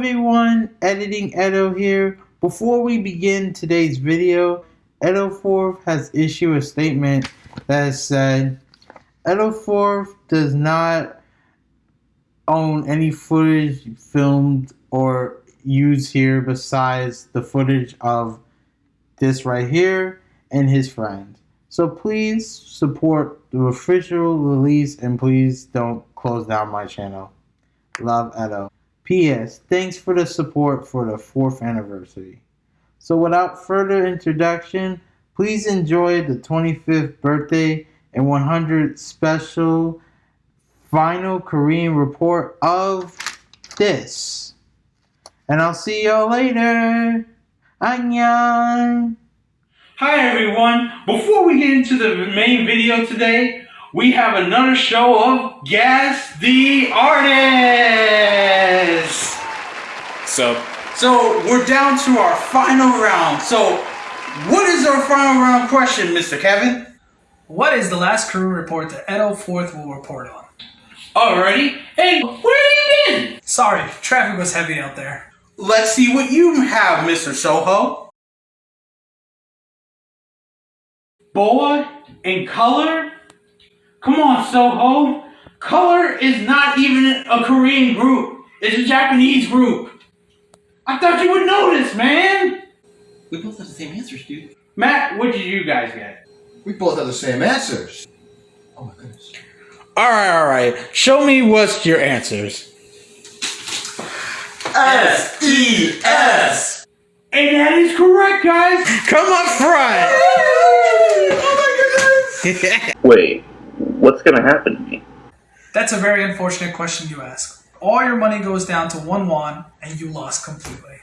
everyone, Editing Edo here. Before we begin today's video, Edo4th has issued a statement that said Edo4th does not own any footage filmed or used here besides the footage of this right here and his friend. So please support the official release and please don't close down my channel. Love Edo. P.S. Thanks for the support for the fourth anniversary. So without further introduction, please enjoy the 25th birthday and 100 special final Korean report of this. And I'll see y'all later. Annyeong. Hi everyone. Before we get into the main video today, we have another show of Guess the Artist. So, so we're down to our final round. So, what is our final round question, Mr. Kevin? What is the last crew report that Edo 4th will report on? Alrighty. Hey, where have you been? Sorry, traffic was heavy out there. Let's see what you have, Mr. Soho. Boy, and color? Come on, Soho. Color is not even a Korean group. It's a Japanese group. I thought you would know this, man. We both have the same answers, dude. Matt, what did you guys get? We both have the same answers. Oh my goodness. All right, all right. Show me what's your answers. S E S. And that is correct, guys. Come up front. Oh my goodness. Wait, what's gonna happen to me? That's a very unfortunate question you ask. All your money goes down to one won, and you lost completely.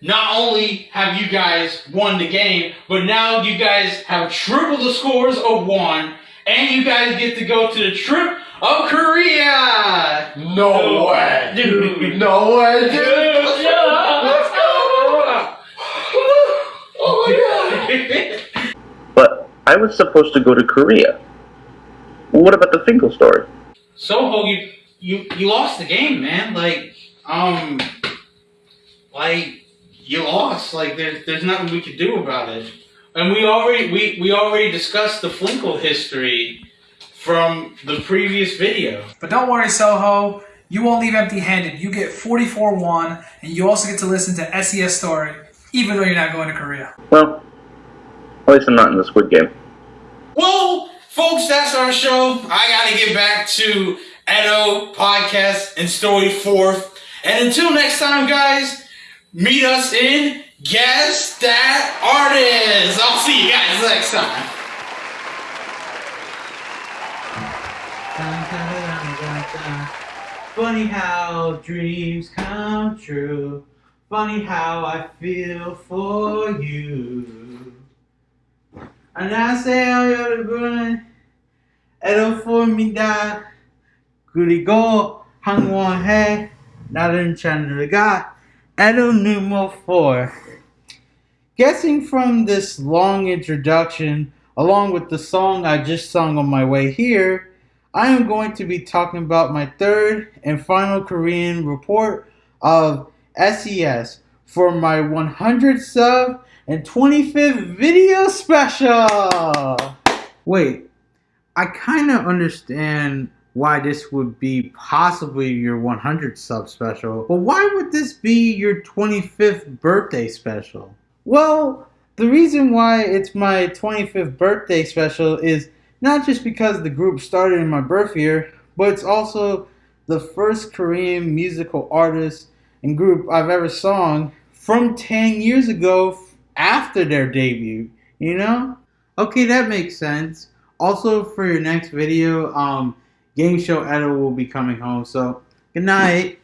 Not only have you guys won the game, but now you guys have triple the scores of one, and you guys get to go to the trip of Korea. No way, dude. No way, dude. Yeah, Let's go. Oh my god. But I was supposed to go to Korea. What about the Fin.K.L story? Soho, you you you lost the game, man. Like, um, like you lost. Like, there's there's nothing we could do about it. And we already we we already discussed the Flinkle history from the previous video. But don't worry, Soho. You won't leave empty handed. You get 44-1, and you also get to listen to SES story, even though you're not going to Korea. Well, at least I'm not in the Squid Game. Well, folks, that's our show. I gotta get back to Edo podcast and story fourth. And until next time, guys, meet us in Guess That Artist. I'll see you guys next time. Funny how dreams come true. Funny how I feel for you 안녕하세요 여러분. 에로포입니다. 그리고 항원해 다른 채널과 Edo Numo 4. Guessing from this long introduction, along with the song I just sung on my way here, I am going to be talking about my third and final Korean report of SES for my 100 sub and 25th video special. Wait, I kind of understand why this would be possibly your 100 sub special, but why would this be your 25th birthday special? Well, the reason why it's my 25th birthday special is not just because the group started in my birth year, but it's also the first Korean musical artist and group I've ever sung from 10 years ago after their debut, you know? Okay, that makes sense. Also, for your next video, um, Game Show Edo will be coming home, so good night.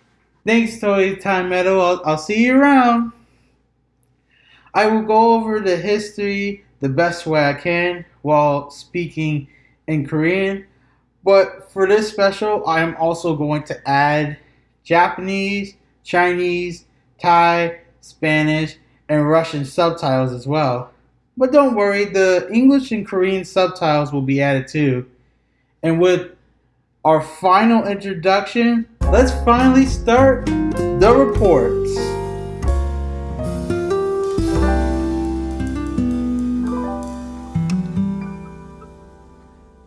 Thanks, Toy Time Edo. I'll, I'll see you around. I will go over the history the best way I can while speaking in Korean. But for this special, I am also going to add Japanese, Chinese, Thai, Spanish, and Russian subtitles as well. But don't worry, the English and Korean subtitles will be added too. And with our final introduction, let's finally start the reports.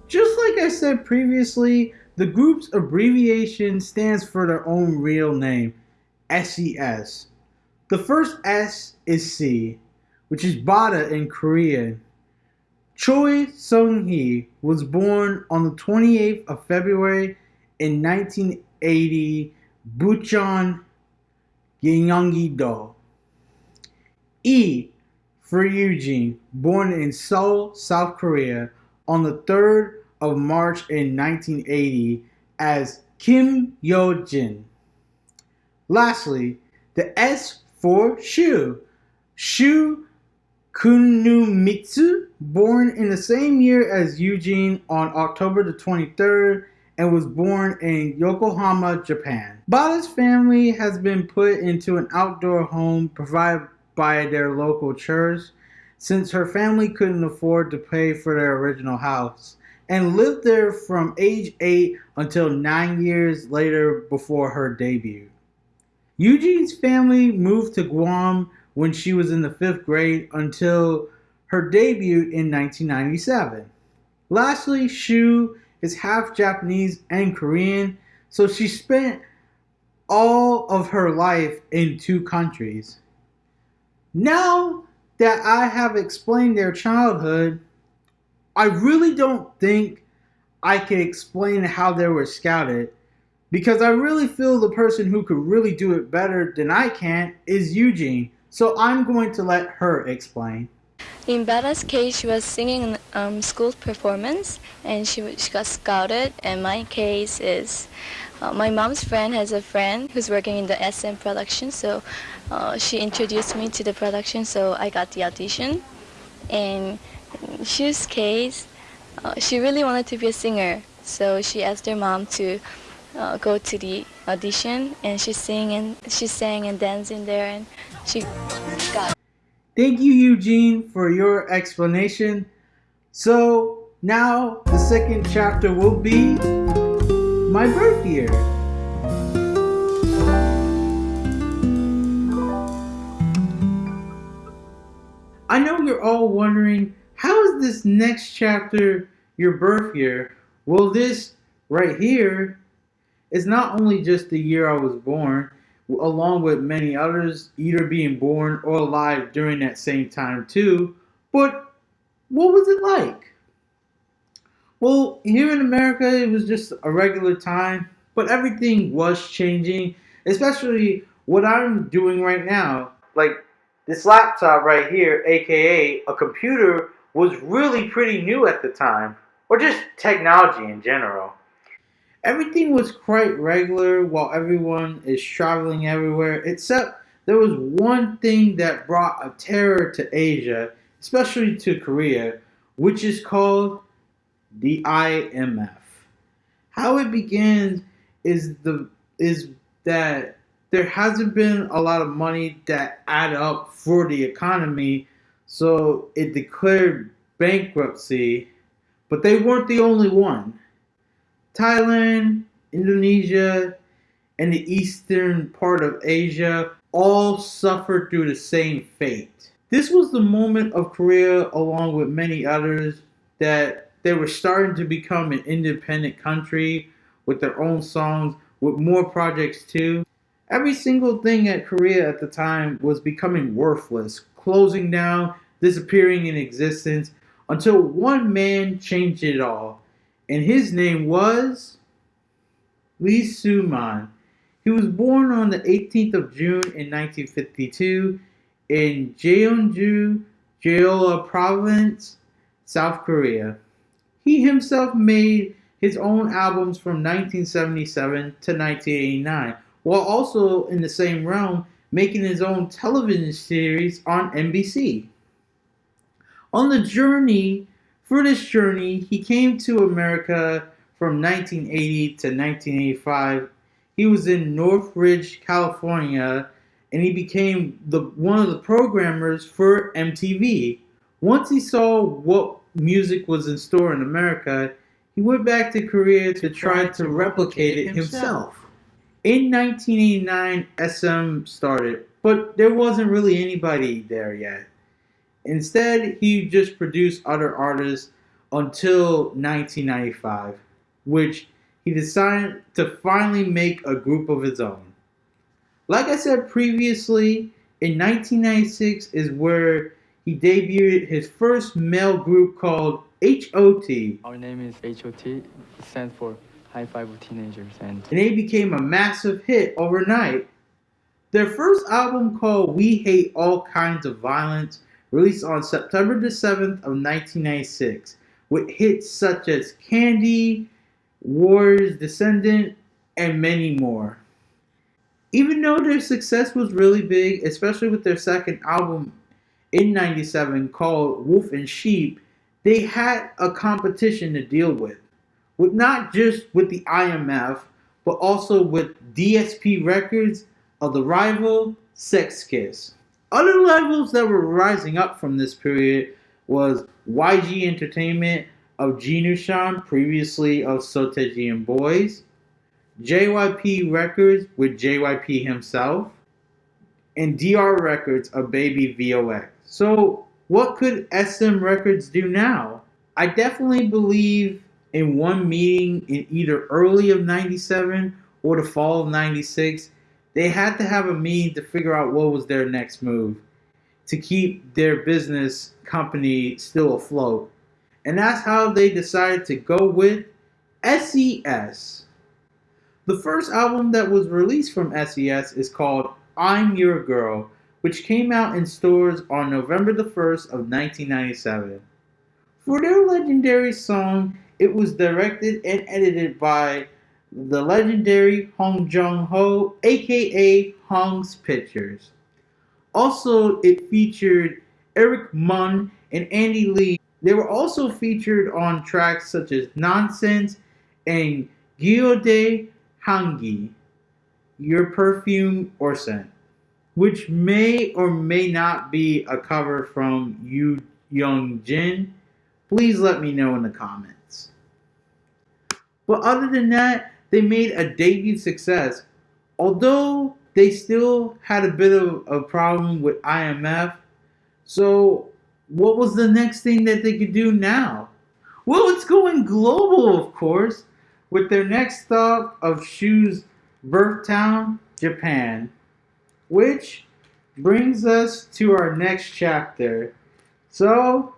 Just like I said previously, the group's abbreviation stands for their own real name, SES. The first S is Sea, which is Bada in Korean. Choi Sung Hee was born on the 28th of February in 1980, Bucheon, Gyeonggi-do. E for Eugene, born in Seoul, South Korea, on the 3rd of March in 1980 as Kim Yo Jin. Lastly, the S for Shu, Shu Kunumitsu, born in the same year as Eugene on October the 23rd and was born in Yokohama, Japan. Bada's family has been put into an outdoor home provided by their local church since her family couldn't afford to pay for their original house and lived there from age 8 until 9 years later before her debut. Eugene's family moved to Guam when she was in the 5th grade until her debut in 1997. Lastly, Shu is half Japanese and Korean, so she spent all of her life in two countries. Now that I have explained their childhood, I really don't think I can explain how they were scouted because I really feel the person who could really do it better than I can is Eugene. So I'm going to let her explain. In Bada's case, she was singing in um, school performance and she, she got scouted. And my case is uh, my mom's friend has a friend who's working in the SM production, so uh, she introduced me to the production, so I got the audition. And in Shu's case, uh, she really wanted to be a singer, so she asked her mom to uh, go to the audition, and she sang and she sang and danced in there, and she got. Thank you, Eugene, for your explanation. So now the second chapter will be my birth year. I know you're all wondering how is this next chapter your birth year? Well, this right here is not only just the year I was born, along with many others either being born or alive during that same time too, but what was it like? Well, here in America, it was just a regular time, but everything was changing, especially what I'm doing right now. Like this laptop right here, aka a computer, was really pretty new at the time, or just technology in general. Everything was quite regular while everyone is traveling everywhere, except there was one thing that brought a terror to Asia, especially to Korea, which is called the IMF. How it begins is the is that there hasn't been a lot of money that add up for the economy, so it declared bankruptcy, but they weren't the only one. Thailand, Indonesia, and the eastern part of Asia all suffered through the same fate. This was the moment of Korea, along with many others, that they were starting to become an independent country with their own songs, with more projects too. Every single thing at Korea at the time was becoming worthless, closing down, disappearing in existence, until one man changed it all and his name was Lee Soo-man. He was born on the 18th of June in 1952 in Jeonju, Jeolla Province, South Korea. He himself made his own albums from 1977 to 1989, while also in the same realm making his own television series on MBC. On the journey for this journey, he came to America from 1980 to 1985. He was in Northridge, California, and he became the one of the programmers for MTV. Once he saw what music was in store in America, he went back to Korea to try to replicate it himself. In 1989, SM started, but there wasn't really anybody there yet. Instead, he just produced other artists until 1995, which he decided to finally make a group of his own. Like I said previously, in 1996 is where he debuted his first male group called HOT, Our name is HOT. It stands for High Five of Teenagers, and and they became a massive hit overnight. Their first album called We Hate All Kinds of Violence released on September the 7th of 1996 with hits such as Candy, War's Descendant, and many more. Even though their success was really big, especially with their second album in 97 called Wolf and Sheep, they had a competition to deal with. With not just with the IMF, but also with DSP Records of the rival Sechs Kies. Other labels that were rising up from this period was YG Entertainment of Jinusean, previously of Seo Taiji and Boys, JYP Records with JYP himself, and DR Records of Baby VOX. So, what could SM Records do now? I definitely believe in one meeting in either early of 97 or the fall of 96, they had to have a meeting to figure out what was their next move to keep their business company still afloat. And that's how they decided to go with SES. The first album that was released from SES is called I'm Your Girl, which came out in stores on November the 1st of 1997. For their legendary song, it was directed and edited by the legendary Hong Jung Ho, aka Hong's Pictures. Also, it featured Eric Mun and Andy Lee. They were also featured on tracks such as Nonsense and Gyode Hangi, Your Perfume or Scent, which may or may not be a cover from Yu Young Jin. Please let me know in the comments. But other than that, they made a debut success. Although they still had a bit of a problem with IMF. So, what was the next thing that they could do now? Well, it's going global, of course, with their next stop of Shu's birth town, Japan, which brings us to our next chapter. So,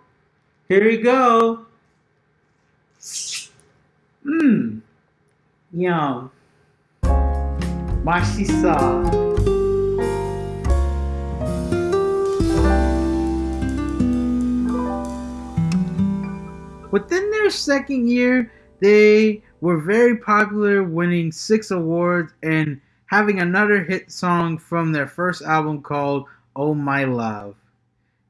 here we go. Hmm. Mmm, yum. Mashisa. Within their second year, they were very popular, winning six awards and having another hit song from their first album called Oh My Love.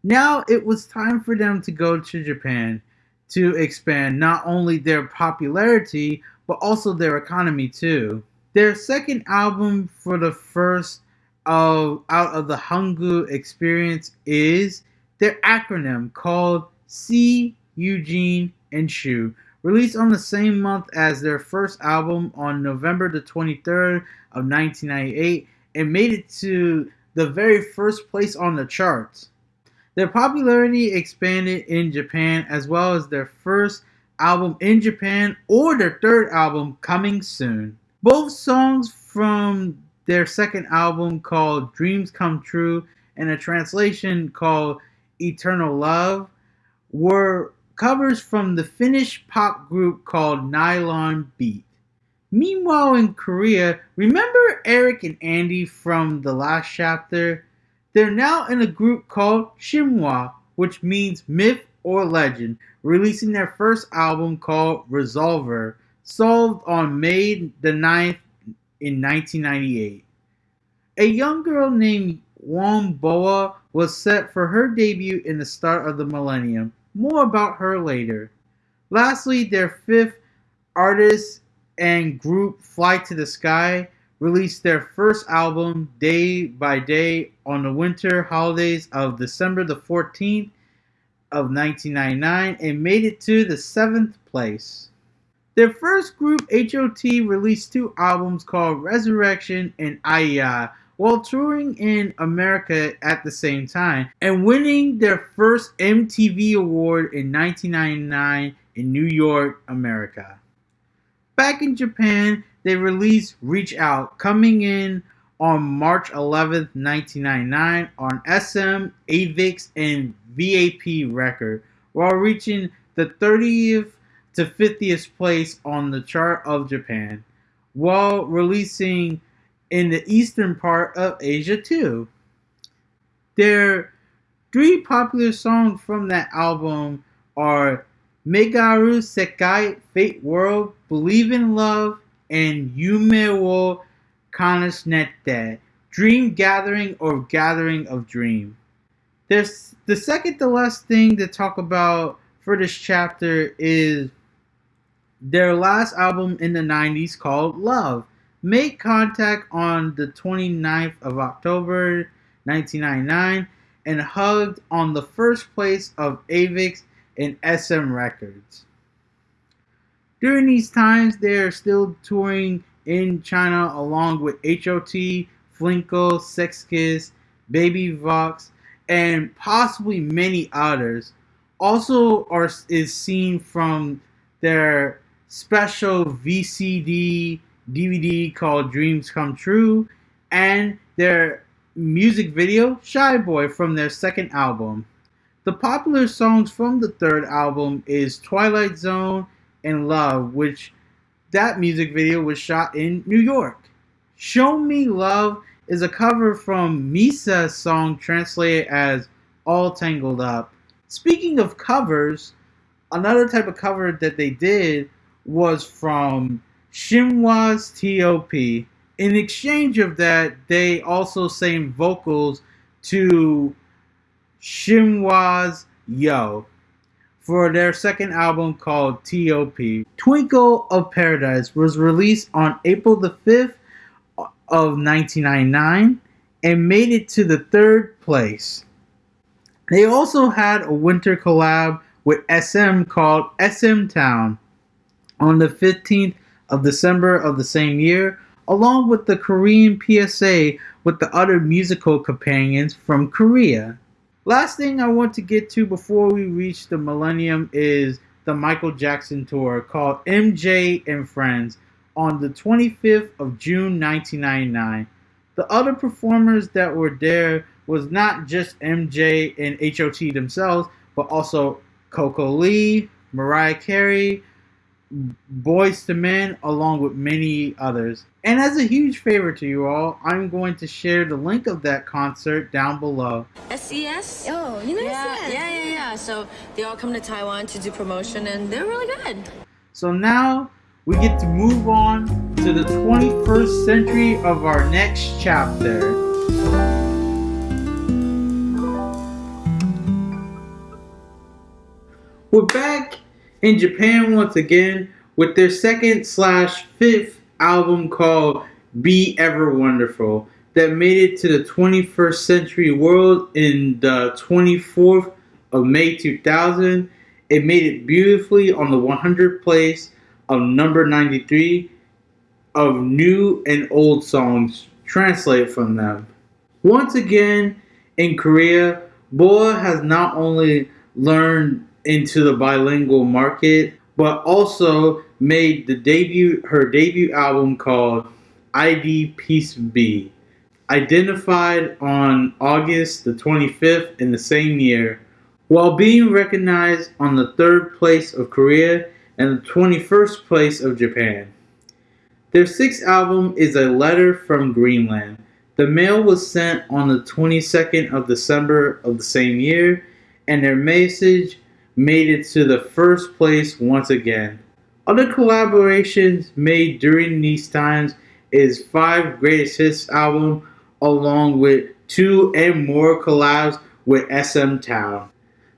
Now it was time for them to go to Japan to expand not only their popularity but also their economy too. Their second album for the first of out of the Hangu experience is their acronym called Sea Eugene and Shu, released on the same month as their first album on November the 23rd of 1998 and made it to the very first place on the charts. Their popularity expanded in Japan as well as their first album in Japan or their third album coming soon. Both songs from their second album called Dreams Come True and a translation called Eternal Love were covers from the Finnish pop group called Nylon Beat. Meanwhile, in Korea, remember Eric and Andy from the last chapter? They're now in a group called Shinhwa, which means myth or legend, releasing their first album called Resolver, solved on May the 9th in 1998. A young girl named Won Boa was set for her debut in the start of the millennium. More about her later. Lastly, their fifth artist and group Fly to the Sky released their first album Day by Day on the winter holidays of December the 14th of 1999 and made it to the seventh place. Their first group, HOT, released two albums called Resurrection and Aya while touring in America at the same time and winning their first MTV award in 1999 in New York, America. Back in Japan, they released Reach Out, coming in on March 11th, 1999 on SM, Avex, and VAP record, while reaching the 30th to 50th place on the chart of Japan, while releasing in the eastern part of Asia too. Their three popular songs from that album are Megaru Sekai, Fate World, Believe in Love, and Yume wo Kasanete, Dream Gathering or Gathering of Dream. There's the second to last thing to talk about for this chapter is their last album in the 90s called Love. Made contact on the 29th of October 1999 and hugged on the first place of Avex and SM Records. During these times, they are still touring in China along with HOT, Flinko, Sechs Kies, Baby Vox, and possibly many others. Also, are is seen from their special VCD DVD called Dreams Come True and their music video Shy Boy from their second album. The popular songs from the third album is Twilight Zone and Love, which that music video was shot in New York. Show Me Love is a cover from Misa's song translated as All Tangled Up. Speaking of covers, another type of cover that they did was from Shinhwa's T.O.P. In exchange of that, they also sang vocals to Shinhwa's Yo for their second album called T.O.P. Twinkle of Paradise was released on April the 5th of 1999 and made it to the third place. They also had a winter collab with SM called SM Town on the 15th of December of the same year, along with the Korean PSA with the other musical companions from Korea. Last thing I want to get to before we reach the millennium is the Michael Jackson tour called MJ and Friends on the 25th of June 1999. The other performers that were there was not just MJ and HOT themselves, but also Coco Lee, Mariah Carey, Boyz II Men, along with many others. And as a huge favor to you all, I'm going to share the link of that concert down below. SES? Oh, you know yeah, SES? Yeah, yeah, yeah. So they all come to Taiwan to do promotion and they're really good. So now we get to move on to the 21st century of our next chapter. We're back in Japan once again with their second slash fifth album called Be Ever Wonderful that made it to the 21st century world in the 24th of May 2000. It made it beautifully on the 100th place of number 93 of new and old songs translated from them. Once again, in Korea, Boa has not only learned into the bilingual market, but also made the debut her debut album called ID Peace B. identified on August the 25th in the same year, while being recognized on the third place of Korea and the 21st place of Japan. Their sixth album is A Letter from Greenland. The mail was sent on the 22nd of December of the same year, and their message made it to the first place once again. Other collaborations made during these times is Five Greatest Hits album, along with two and more collabs with SM Town.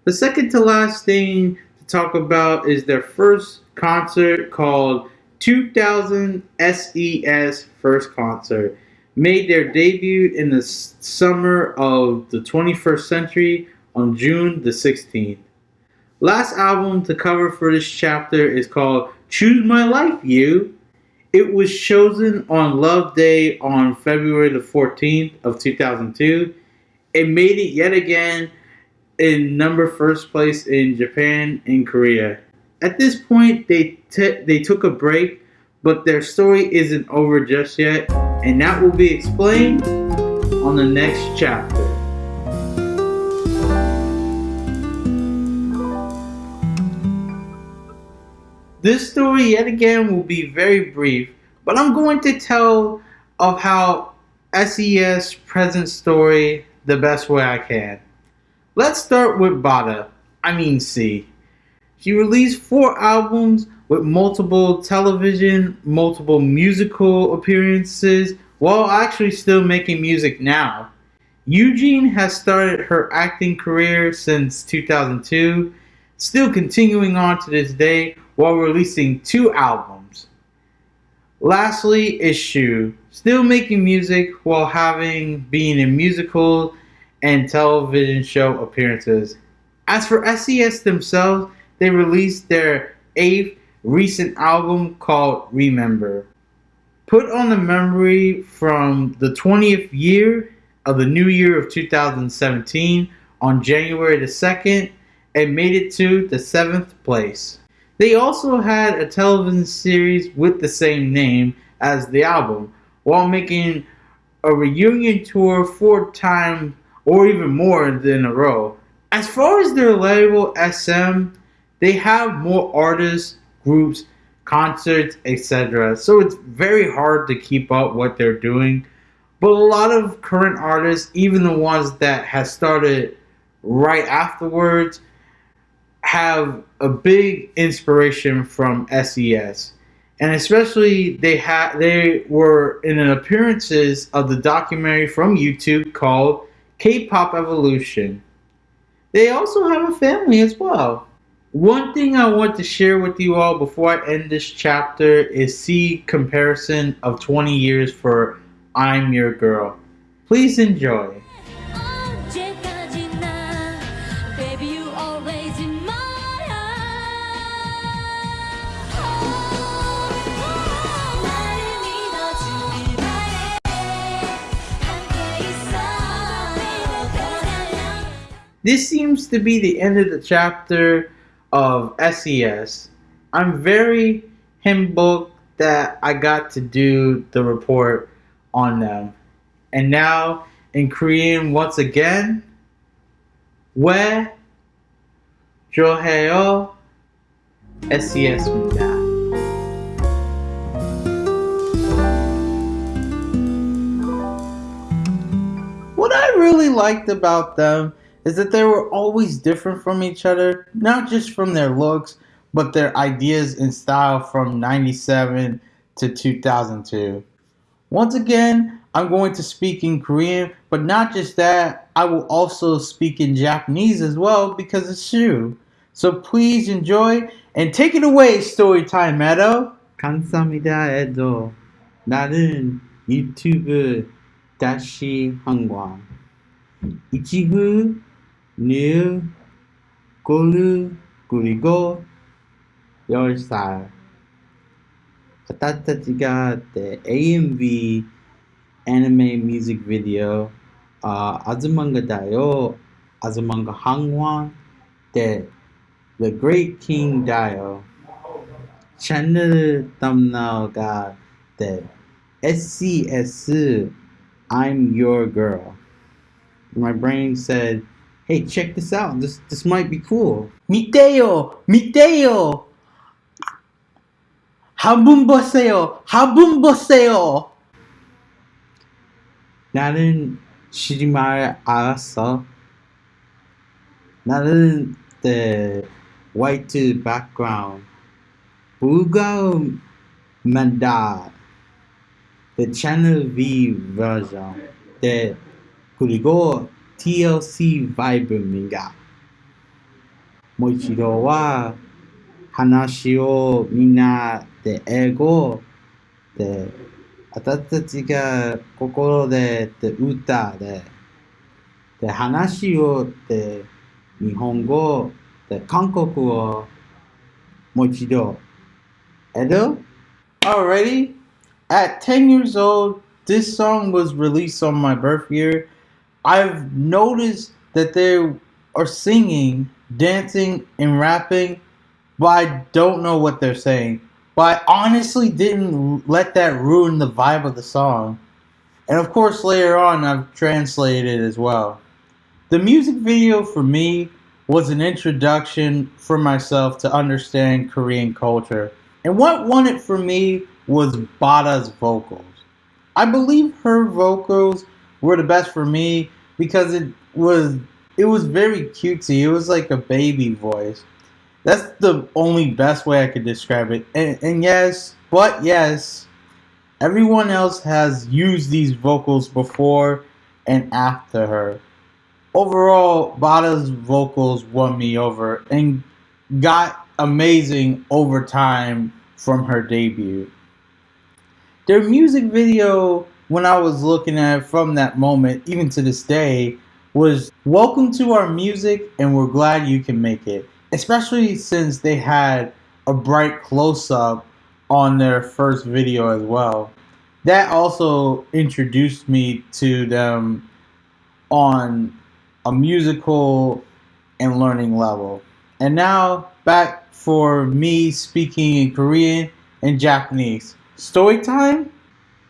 The second to last thing to talk about is their first concert called 2000 SES First Concert. Made their debut in the summer of the 21st century on June the 16th. Last album to cover for this chapter is called Choose My Life You. It was chosen on Love Day on February the 14th of 2002. It made it yet again in number first place in Japan and Korea. At this point, they they took a break, but their story isn't over just yet, and that will be explained on the next chapter. This story, yet again, will be very brief, but I'm going to tell of how SES present story the best way I can. Let's start with Bada, I mean Sea. She released four albums with multiple television, multiple musical appearances, while actually still making music now. Eugene has started her acting career since 2002, still continuing on to this day while releasing two albums. Lastly is Shu, still making music while having been in musical and television show appearances. As for SES themselves, they released their eighth recent album called Remember. Put on the memory from the 20th year of the new year of 2017 on January the 2nd and made it to the 7th place. They also had a television series with the same name as the album, while making a reunion tour four times or even more than a row. As far as their label SM, they have more artists, groups, concerts, etc. So it's very hard to keep up what they're doing. But a lot of current artists, even the ones that have started right afterwards, have a big inspiration from SES. And especially they had they were in an appearances of the documentary from YouTube called K-pop Evolution. They also have a family as well. One thing I want to share with you all before I end this chapter is see comparison of 20 years for I'm Your Girl. Please enjoy. This seems to be the end of the chapter of SES. I'm very humbled that I got to do the report on them. And now in Korean once again, 왜 좋아해요 SES입니다. What I really liked about them is that they were always different from each other, not just from their looks, but their ideas and style from 97 to 2002. Once again, I'm going to speak in Korean, but not just that, I will also speak in Japanese as well because it's true. So please enjoy and take it away, Storytime Meadow. 감사합니다, 에도. 나는 유튜브 다시 한광. 이치구 new konu kunigo yorisai 私たちが the AMV anime music video. Uh, Azumanga Daioh Azumanga Hangwan the The Great King dayo. channel thumbnail ga the SCS I'm your girl. My brain said hey, check this out. This this might be cool. 밑에요, 밑에요. 한분 보세요, 한분 보세요. 나는 시리말 알았어. 나는 the white background. 불가음 만다. The channel V version. the 그리고 TLC Vibe がもう一度は話をみんなで英語で私たちが心でで歌でで話をで日本語で韓国をもう一度 Edo? Alrighty. At 10 years old, this song was released on my birth year I've noticed that they are singing, dancing, and rapping, but I don't know what they're saying. But I honestly didn't let that ruin the vibe of the song. And of course, later on, I've translated as well. The music video for me was an introduction for myself to understand Korean culture. And what won it for me was Bada's vocals. I believe her vocals were the best for me because it was it was very cutesy. It was like a baby voice. That's the only best way I could describe it. And, and yes, but yes, everyone else has used these vocals before and after her overall, Bada's vocals won me over and got amazing over time from her debut. Their music video, when I was looking at it from that moment, even to this day, was Welcome to our music and we're glad you can make it. Especially since they had a bright close up on their first video as well. That also introduced me to them on a musical and learning level. And now back for me speaking in Korean and Japanese. Story time?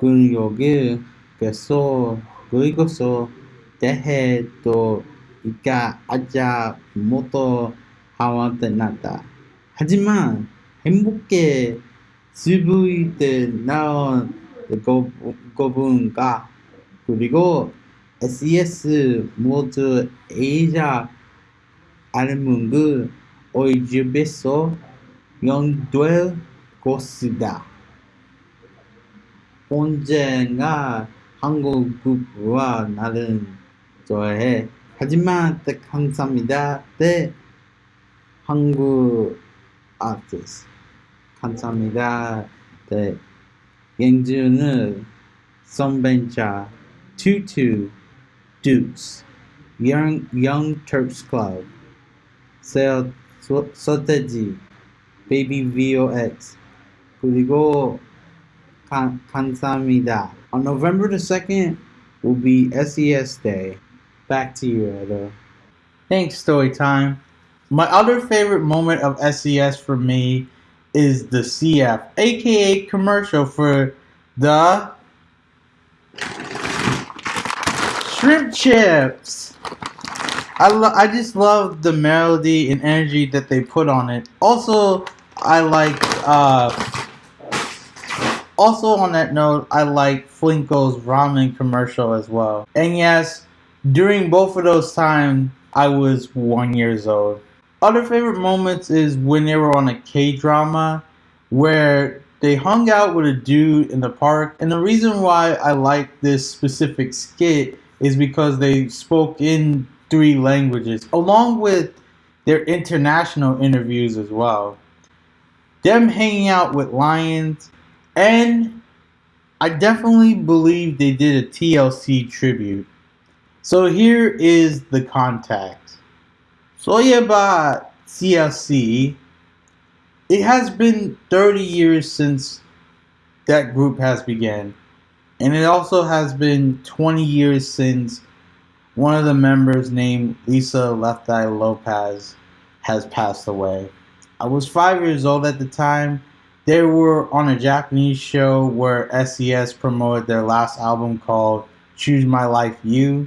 근육을 계속 그리고서 대해도 이까 아자 못도 하와되나다. 하지만 행복해 수부이 때 나온 고분가 그리고 SES 모두 Asia 알문그 오이즈베소 연될 것이다. 언젠가 한국 부부와 나는 좋아해. 하지만 딱 감사합니다. 네, 한국 아티스트. 감사합니다. 네, 영주는 선벤차 투투 Dukes, Young Young Turks Club, Sel Soteji, Baby VOX, 그리고 Kansamida. On November the 2nd will be SES Day. Back to you, Edo. Thanks, Story Time. My other favorite moment of SES for me is the CF, aka commercial for the shrimp chips. I, I just love the melody and energy that they put on it. Also, I like uh, also on that note, I like Flinko's ramen commercial as well. And yes, during both of those times, I was one years old. Other favorite moments is when they were on a K drama where they hung out with a dude in the park. And the reason why I like this specific skit is because they spoke in three languages, along with their international interviews as well. Them hanging out with lions, and I definitely believe they did a TLC tribute. So here is the contact. Soyeba TLC, it has been 30 years since that group has began. And it also has been 20 years since one of the members named Lisa Left Eye Lopez has passed away. I was five years old at the time. They were on a Japanese show where SES promoted their last album called Choose My Life You.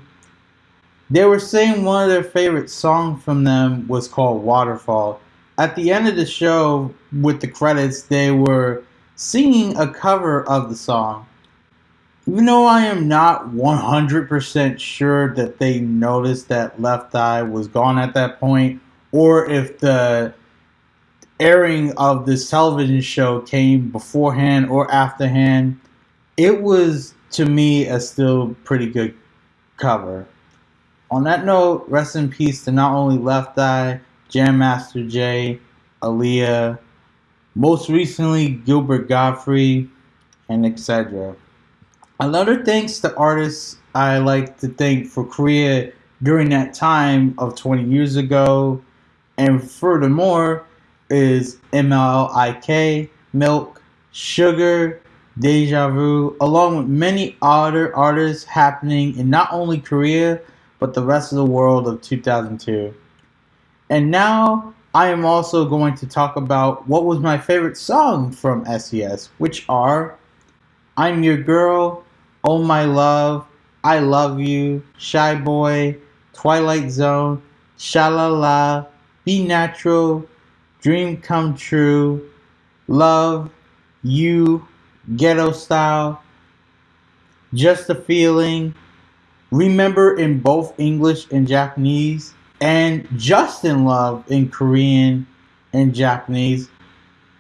They were saying one of their favorite songs from them was called Waterfall. At the end of the show, with the credits, they were singing a cover of the song. Even though I am not 100% sure that they noticed that Left Eye was gone at that point, or if the airing of this television show came beforehand or afterhand, it was to me a still pretty good cover. On that note, rest in peace to not only Left Eye, Jam Master Jay, Aaliyah, most recently Gilbert Gottfried, and etc. Another thanks to artists I like to thank for Korea during that time of 20 years ago, and furthermore, is MLIK, Milk, Sugar, Deja Vu, along with many other artists happening in not only Korea, but the rest of the world of 2002. And now I am also going to talk about what was my favorite song from SES, which are I'm Your Girl, Oh My Love, I Love You, Shy Boy, Twilight Zone, Shalala, Be Natural, Dream Come True, Love, You, Ghetto Style, Just a Feeling, Remember in both English and Japanese, and Just in Love in Korean and Japanese,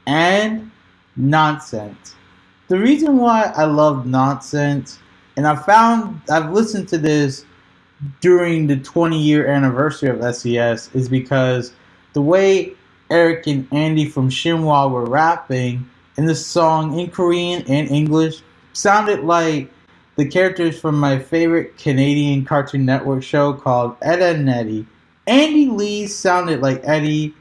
and Nonsense. The reason why I love Nonsense, and I found I've listened to this during the 20 year anniversary of SES, is because the way Eric and Andy from Shinhwa were rapping in the song in Korean and English sounded like the characters from my favorite Canadian Cartoon Network show called Ed, and Eddy. Andy Lee sounded like Eddie.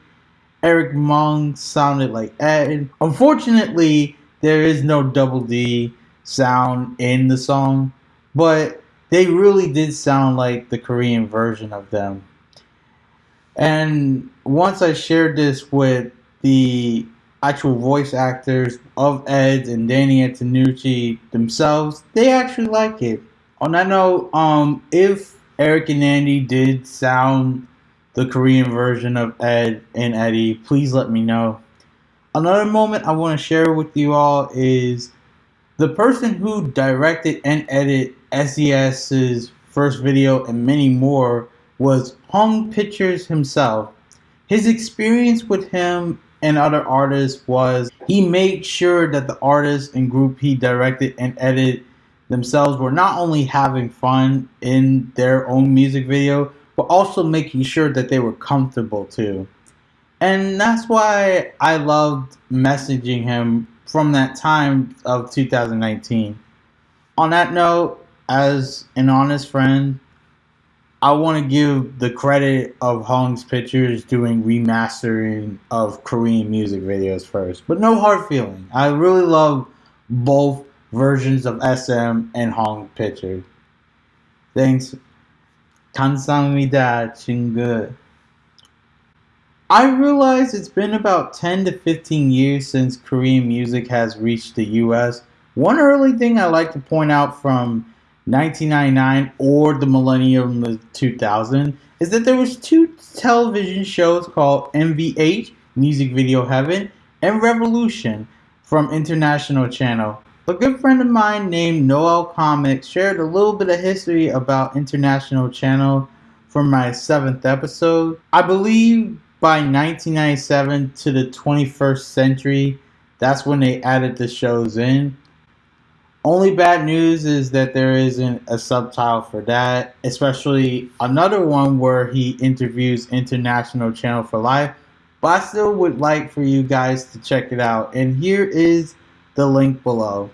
Eric Mun sounded like Ed. Unfortunately, there is no double D sound in the song, but they really did sound like the Korean version of them. And once I shared this with the actual voice actors of Ed and Danny Antonucci themselves, they actually like it. On that note, um, if Eric and Andy did sound the Korean version of Ed and Eddie, please let me know. Another moment I want to share with you all is the person who directed and edited SES's first video and many more was Hong Pictures himself. His experience with him and other artists was he made sure that the artists and group he directed and edited themselves were not only having fun in their own music video, but also making sure that they were comfortable too. And that's why I loved messaging him from that time of 2019. On that note, as an honest friend, I want to give the credit of Hong's Pictures doing remastering of Korean music videos first, but no hard feeling. I really love both versions of SM and Hong Pictures. Thanks. 감사합니다, 친구. I realize it's been about 10 to 15 years since Korean music has reached the US. One early thing I like to point out from 1999 or the millennium of 2000 is that there was two television shows called MVH, Music Video Heaven, and Revolution from International Channel. A good friend of mine named Noel Comics shared a little bit of history about International Channel for my seventh episode. I believe by 1997 to the 21st century, that's when they added the shows in. Only bad news is that there isn't a subtitle for that, especially another one where he interviews International Channel for Life. But I still would like for you guys to check it out. And here is the link below.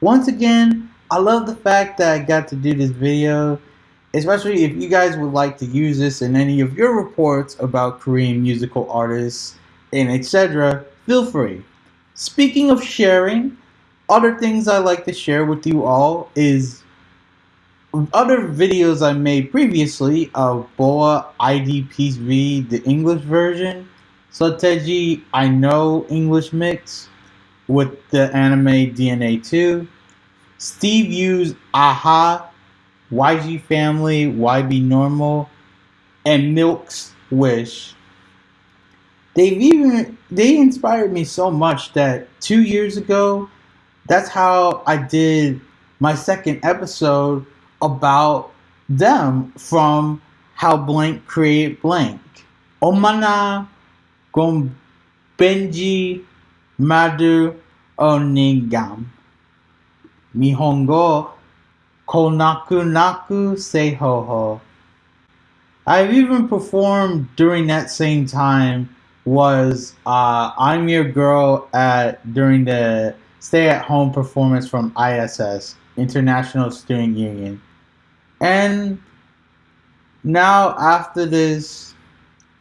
Once again, I love the fact that I got to do this video, especially if you guys would like to use this in any of your reports about Korean musical artists and etc. Feel free. Speaking of sharing, other things I like to share with you all is other videos I made previously of Boa ID Peace the English version, Seo Taiji I Know English Mix with the anime DNA 2, Steve Yoo's Aha, YG Family, YB Normal, and Milk's Wish. They've even they inspired me so much that two years ago that's how I did my second episode about them from how blank create blank. Omana gom Benji Madu Onigam. Nihongo Konaku Naku Seihoho. I've even performed during that same time was uh, I'm Your Girl at during the stay-at-home performance from ISS, International Student Union. And now after this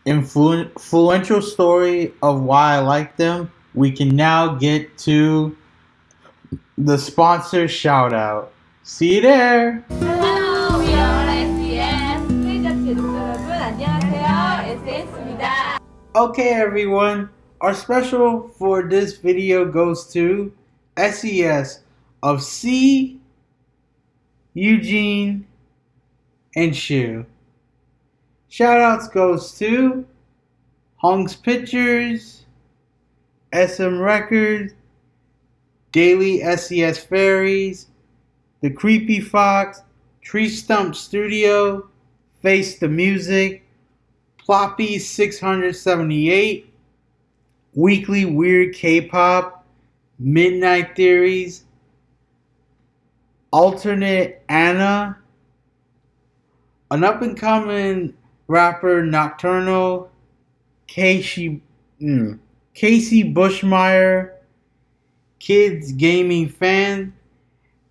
influ influential story of why I like them, we can now get to the sponsor shout out. See you there! Hello, we are SBS. Okay everyone, our special for this video goes to SES of Sea, Eugene, and Shoo. Shoutouts goes to Hong's Pictures, SM Records, Daily SES Fairies, The Creepy Fox, Tree Stump Studio, Face the Music, Ploppy 678, Weekly Weird K-Pop, Midnight Theories, Alternate Anna, an up and coming rapper Nocturnal, Casey, mm, Casey Bushmeyer, Kids Gaming Fan,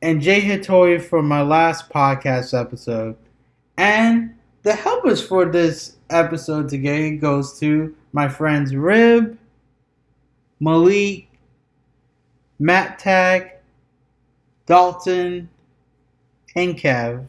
and Jay Hattori from my last podcast episode. And the helpers for this episode today goes to my friends Rib, Malik, Matt Tag, Dalton, and Kev.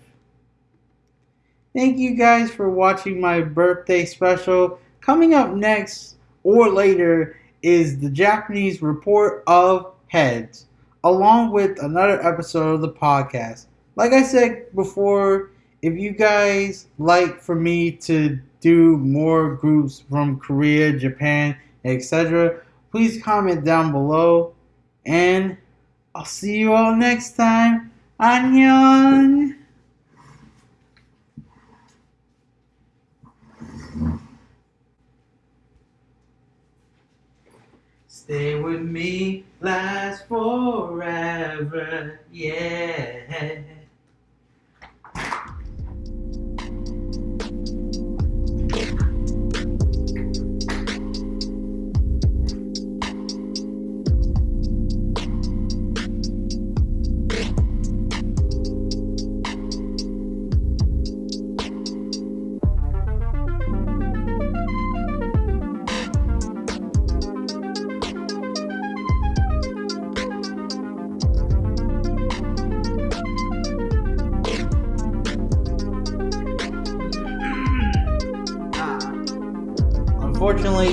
Thank you guys for watching my birthday special. Coming up next or later is the Japanese report of heads, along with another episode of the podcast. Like I said before, if you guys like for me to do more groups from Korea, Japan, etc., please comment down below. And I'll see you all next time. Annyeong! Stay with me, last forever, yeah.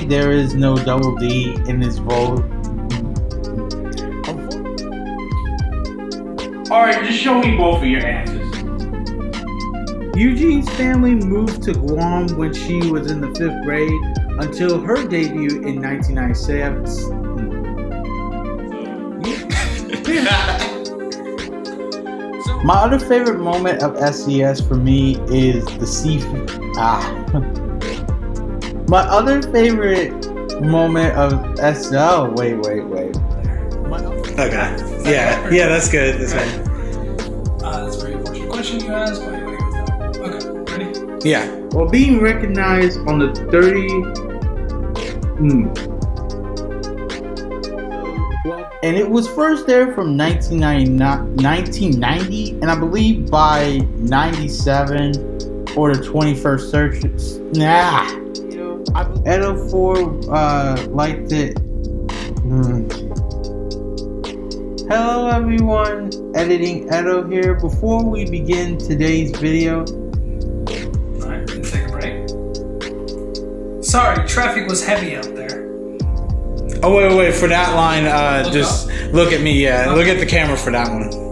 There is no double D in this vote. Alright, just show me both of your answers. Eugene's family moved to Guam when she was in the fifth grade until her debut in 1997. My other favorite moment of SES for me is the seafood. Ah. My other favorite moment of SL. Wait, wait, wait. Okay. Yeah, yeah, that's good. That's good. Uh, that's a very unfortunate question you asked, but you want to go with that. Okay, ready? Yeah. Well, being recognized on the 30. Hmm. And it was first there from 1990, 1990 and I believe by 97 or the 21st search. Nah. Edo 4 uh, liked it. Hmm. Hello everyone, editing Edo here. Before we begin today's video, Alright, let's take a break. Sorry, traffic was heavy out there. Oh wait, wait for that line. Uh, Look just look at me. Yeah, look at the camera for that one.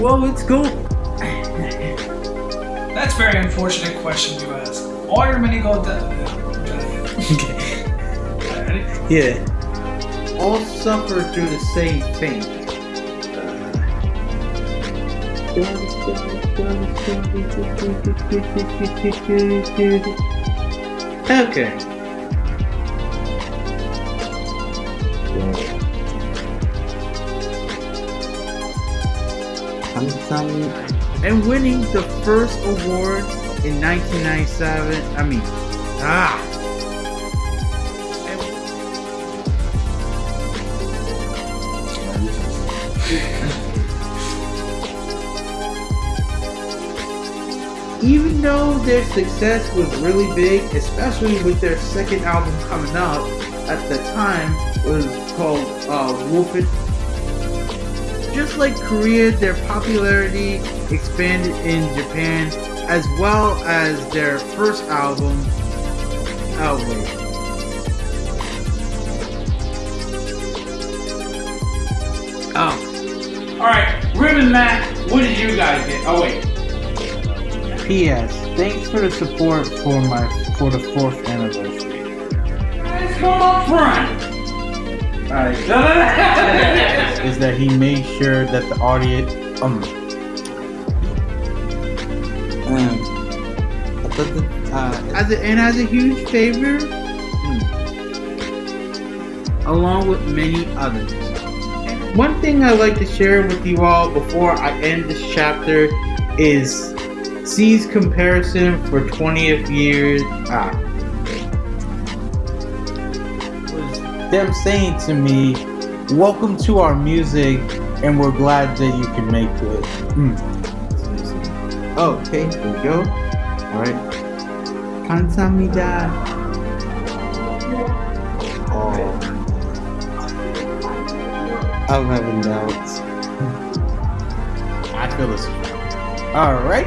Well, it's cool. That's a very unfortunate question you ask. All your many go down. Okay. Ready? Yeah. all suffer through the same thing. Okay. And winning the first award in 1997. I mean, ah. Even though their success was really big, especially with their second album coming up at the time, was called uh, Wolf. Just like Korea, their popularity expanded in Japan as well as their first album, Oh wait. Oh, Alright, Ribbon Matt, what did you guys get? Oh wait. P.S. Thanks for the support for my for the fourth anniversary. Let's come up front. Is that he made sure that the audience um um uh, as a, and as a huge favor hmm, along with many others one thing i like to share with you all before i end this chapter is C's comparison for 20th years ah them saying to me, welcome to our music and we're glad that you can make it. Mm. Oh, okay, here we go. All right. Kansamida. Oh. I'm having doubts. I feel this. All right.